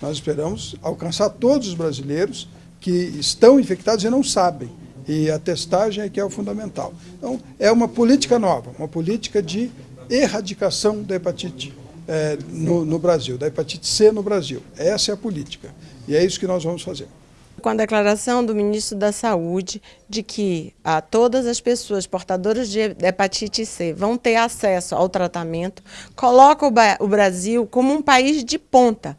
Nós esperamos alcançar todos os brasileiros que estão infectados e não sabem. E a testagem é que é o fundamental. Então, é uma política nova, uma política de erradicação da hepatite é, no, no Brasil, da hepatite C no Brasil. Essa é a política. E é isso que nós vamos fazer com a declaração do ministro da Saúde de que a ah, todas as pessoas portadoras de hepatite C vão ter acesso ao tratamento, coloca o, o Brasil como um país de ponta.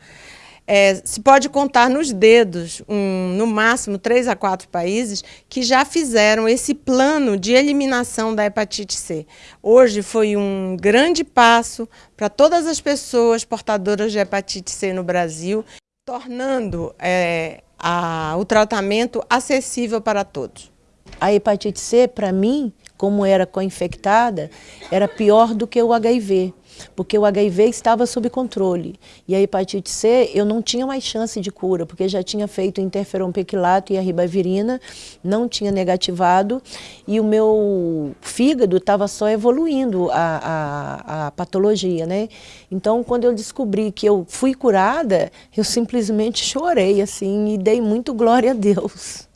É, se pode contar nos dedos, um, no máximo, três a quatro países que já fizeram esse plano de eliminação da hepatite C. Hoje foi um grande passo para todas as pessoas portadoras de hepatite C no Brasil, tornando é, a, o tratamento acessível para todos. A hepatite C, para mim, como era co-infectada, era pior do que o HIV porque o HIV estava sob controle. E a hepatite C, eu não tinha mais chance de cura, porque já tinha feito interferon-pequilato e a ribavirina, não tinha negativado, e o meu fígado estava só evoluindo a, a, a patologia, né? Então, quando eu descobri que eu fui curada, eu simplesmente chorei, assim, e dei muito glória a Deus.